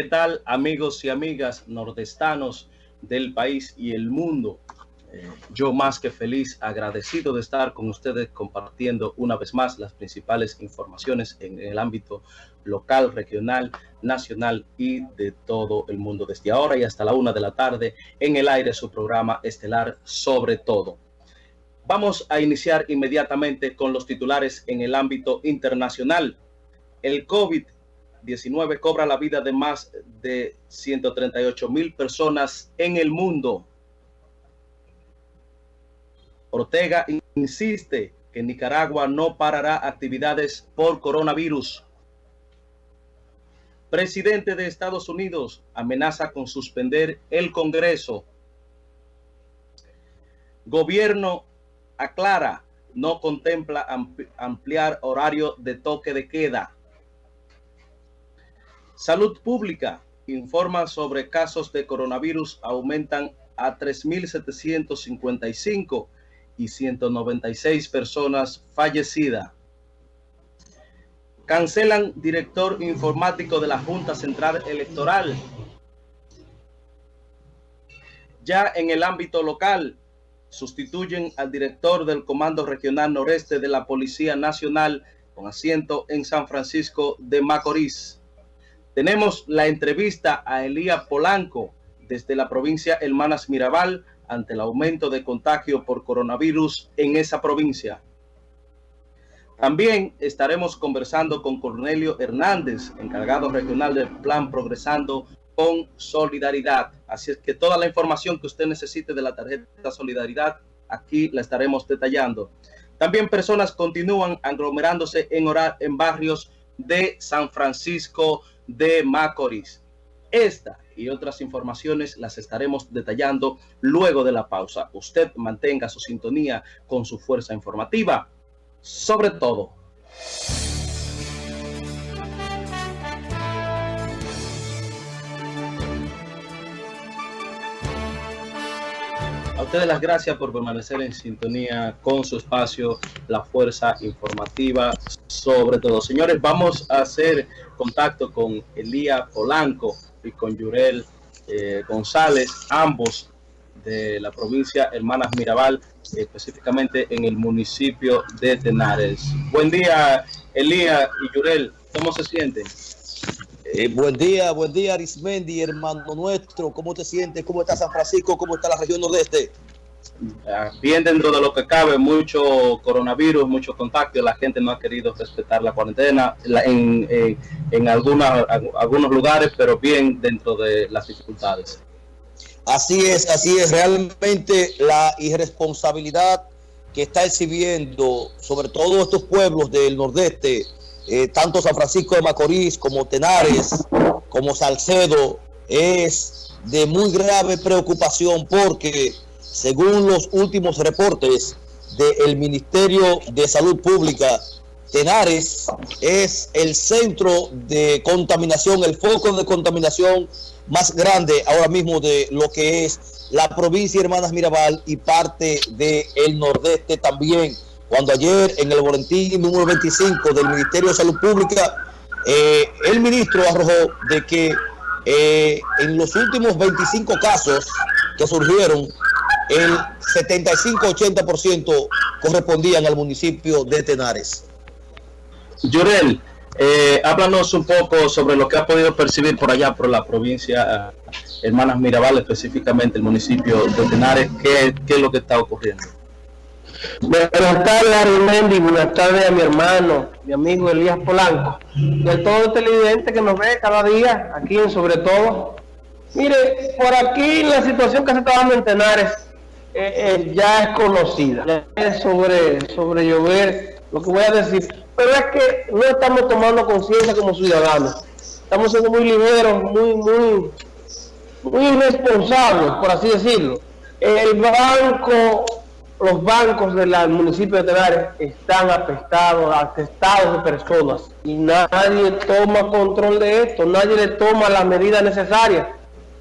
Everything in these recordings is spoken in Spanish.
¿Qué tal amigos y amigas nordestanos del país y el mundo? Eh, yo más que feliz, agradecido de estar con ustedes compartiendo una vez más las principales informaciones en el ámbito local, regional, nacional y de todo el mundo. Desde ahora y hasta la una de la tarde en el aire su programa estelar sobre todo. Vamos a iniciar inmediatamente con los titulares en el ámbito internacional. El COVID-19 19 cobra la vida de más de 138 mil personas en el mundo. Ortega insiste que Nicaragua no parará actividades por coronavirus. Presidente de Estados Unidos amenaza con suspender el Congreso. Gobierno aclara, no contempla ampliar horario de toque de queda. Salud Pública informa sobre casos de coronavirus aumentan a 3.755 y 196 personas fallecidas. Cancelan director informático de la Junta Central Electoral. Ya en el ámbito local, sustituyen al director del Comando Regional Noreste de la Policía Nacional con asiento en San Francisco de Macorís. Tenemos la entrevista a Elías Polanco desde la provincia Hermanas Mirabal ante el aumento de contagio por coronavirus en esa provincia. También estaremos conversando con Cornelio Hernández, encargado regional del Plan Progresando con Solidaridad. Así es que toda la información que usted necesite de la tarjeta Solidaridad, aquí la estaremos detallando. También personas continúan aglomerándose en, en barrios de San Francisco de Macorís. Esta y otras informaciones las estaremos detallando luego de la pausa. Usted mantenga su sintonía con su fuerza informativa, sobre todo. A ustedes las gracias por permanecer en sintonía con su espacio, la fuerza informativa, sobre todo. Señores, vamos a hacer contacto con Elías Polanco y con Yurel eh, González, ambos de la provincia Hermanas Mirabal, específicamente en el municipio de Tenares. Buen día, Elías y Yurel, ¿cómo se sienten? Eh, buen día, buen día Arismendi, hermano nuestro. ¿Cómo te sientes? ¿Cómo está San Francisco? ¿Cómo está la región nordeste? Bien dentro de lo que cabe, mucho coronavirus, mucho contacto. La gente no ha querido respetar la cuarentena en, en, en algunos lugares, pero bien dentro de las dificultades. Así es, así es. Realmente la irresponsabilidad que está exhibiendo sobre todo estos pueblos del nordeste eh, tanto San Francisco de Macorís como Tenares, como Salcedo, es de muy grave preocupación porque según los últimos reportes del Ministerio de Salud Pública, Tenares es el centro de contaminación, el foco de contaminación más grande ahora mismo de lo que es la provincia Hermanas Mirabal y parte del nordeste también cuando ayer en el boletín número 25 del Ministerio de Salud Pública, eh, el ministro arrojó de que eh, en los últimos 25 casos que surgieron, el 75-80% correspondían al municipio de Tenares. Llorel, eh, háblanos un poco sobre lo que ha podido percibir por allá, por la provincia Hermanas Mirabal, específicamente el municipio de Tenares, qué es lo que está ocurriendo. Buenas tardes, Arimendi. Buenas tardes a mi hermano, mi amigo Elías Polanco. Y a todo el televidente que nos ve cada día, aquí en Sobre Todo. Mire, por aquí la situación que se está dando en Tenares eh, eh, ya es conocida. Ya es sobre, sobre llover, lo que voy a decir. Pero es que no estamos tomando conciencia como ciudadanos. Estamos siendo muy ligeros, muy, muy, muy irresponsables, por así decirlo. El banco los bancos del municipio de Tenares están apestados, atestados de personas y nadie toma control de esto, nadie le toma las medidas necesarias.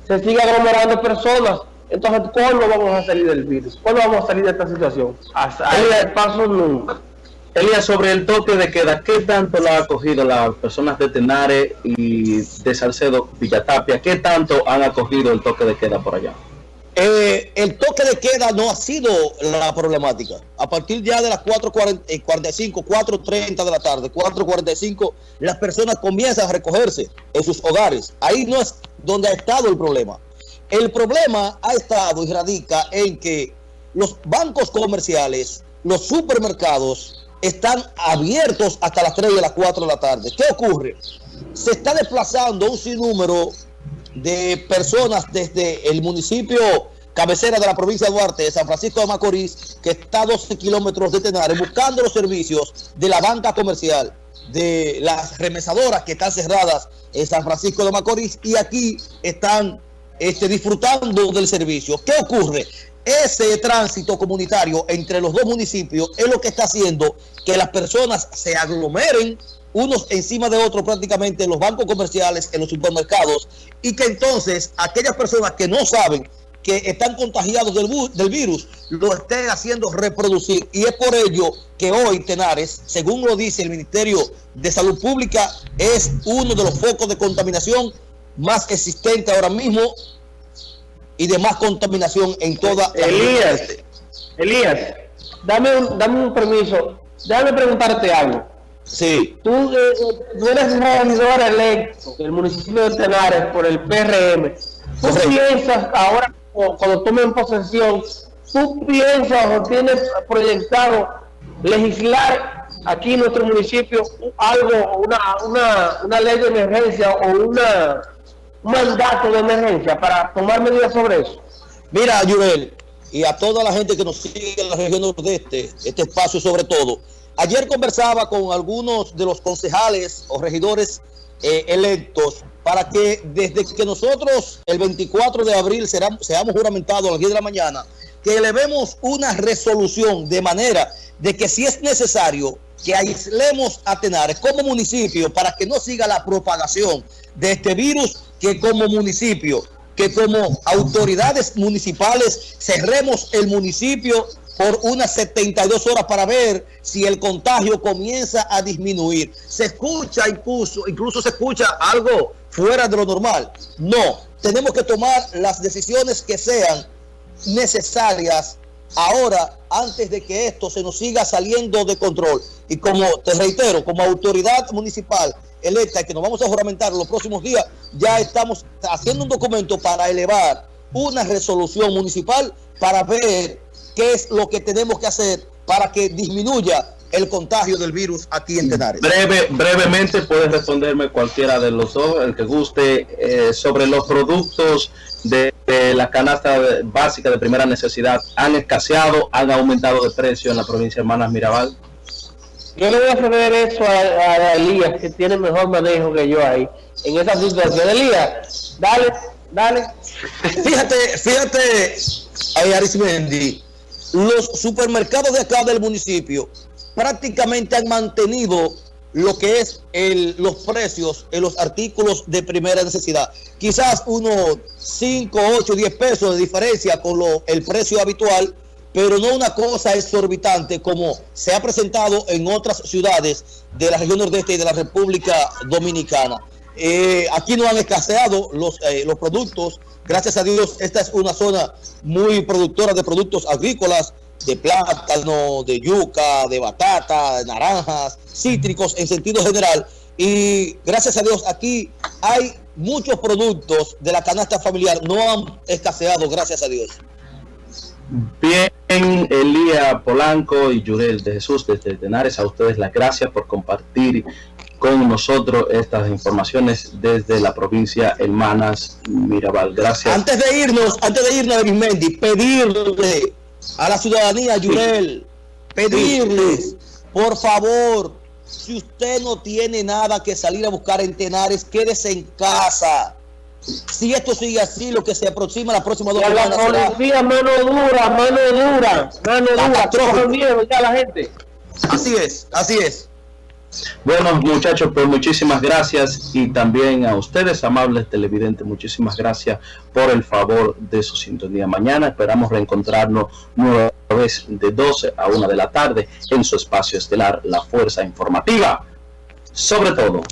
Se sigue aglomerando personas. Entonces, ¿cuándo vamos a salir del virus? ¿Cuándo vamos a salir de esta situación? El paso nunca. Elías, sobre el toque de queda, ¿qué tanto lo ha acogido las personas de Tenares y de Salcedo Villatapia? ¿Qué tanto han acogido el toque de queda por allá? Eh, el toque de queda no ha sido la problemática. A partir ya de las 4.45, 4.30 eh, de la tarde, 4.45, las personas comienzan a recogerse en sus hogares. Ahí no es donde ha estado el problema. El problema ha estado y radica en que los bancos comerciales, los supermercados, están abiertos hasta las 3 y las 4 de la tarde. ¿Qué ocurre? Se está desplazando un sinnúmero de personas desde el municipio cabecera de la provincia de Duarte, de San Francisco de Macorís, que está a 12 kilómetros de Tenares, buscando los servicios de la banca comercial, de las remesadoras que están cerradas en San Francisco de Macorís y aquí están este, disfrutando del servicio. ¿Qué ocurre? Ese tránsito comunitario entre los dos municipios es lo que está haciendo que las personas se aglomeren unos encima de otros prácticamente en los bancos comerciales, en los supermercados, y que entonces aquellas personas que no saben que están contagiados del, virus lo estén haciendo reproducir. Y es por ello que hoy Tenares, según lo dice el Ministerio de Salud Pública, es uno de los focos de contaminación más existente ahora mismo y de más contaminación en toda Elías, Elías, dame un, dame un permiso, déjame preguntarte algo. Sí. Tú, eh, tú eres regidor electo del municipio de Tenares por el PRM. ¿Tú piensas ahora, cuando tomen posesión, tú piensas o tienes proyectado legislar aquí en nuestro municipio algo, una, una, una ley de emergencia o una, un mandato de emergencia para tomar medidas sobre eso? Mira, Yurel, y a toda la gente que nos sigue en la región nordeste, este espacio sobre todo, Ayer conversaba con algunos de los concejales o regidores eh, electos para que desde que nosotros el 24 de abril seamos, seamos juramentados a las 10 de la mañana, que elevemos una resolución de manera de que si es necesario que aislemos a Tenares como municipio para que no siga la propagación de este virus, que como municipio, que como autoridades municipales cerremos el municipio por unas 72 horas para ver si el contagio comienza a disminuir. Se escucha incluso, incluso se escucha algo fuera de lo normal. No, tenemos que tomar las decisiones que sean necesarias ahora antes de que esto se nos siga saliendo de control. Y como te reitero, como autoridad municipal electa que nos vamos a juramentar los próximos días, ya estamos haciendo un documento para elevar una resolución municipal para ver qué es lo que tenemos que hacer para que disminuya el contagio del virus aquí en Tenares. Breve, brevemente puedes responderme cualquiera de los dos, el que guste, eh, sobre los productos de, la canasta básica de primera necesidad. ¿Han escaseado, han aumentado de precio en la provincia de Hermanas Mirabal? Yo le voy a ceder eso a, Elías, que tiene mejor manejo que yo ahí, en esa situación. Elías, dale, dale. Fíjate, fíjate, ahí Arismendi, los supermercados de acá del municipio prácticamente han mantenido lo que es el, los precios en los artículos de primera necesidad. Quizás unos 5, 8, 10 pesos de diferencia con lo, el precio habitual, pero no una cosa exorbitante como se ha presentado en otras ciudades de la región nordeste y de la República Dominicana. Eh, aquí no han escaseado los, eh, los productos. Gracias a Dios, esta es una zona muy productora de productos agrícolas, de plátano, de yuca, de batata, de naranjas, cítricos en sentido general. Y gracias a Dios, aquí hay muchos productos de la canasta familiar, no han escaseado, gracias a Dios. Bien, Elía Polanco y Yurel de Jesús desde Tenares, a ustedes las gracias por compartir con nosotros estas informaciones desde la provincia Hermanas Mirabal. Gracias. Antes de irnos, antes de irnos, Mendy, pedirle a la ciudadanía, Yurel, pedirles, por favor, si usted no tiene nada que salir a buscar en Tenares, quédese en casa. Si esto sigue así, lo que se aproxima la próxima dos semanas. La policía, mano dura, mano dura, mano dura, miedo ya la gente. Así es, así es. Bueno, muchachos, pues muchísimas gracias y también a ustedes, amables televidentes, muchísimas gracias por el favor de su sintonía. Mañana esperamos reencontrarnos nueva vez de 12 a 1 de la tarde en su espacio estelar, La Fuerza Informativa. Sobre todo,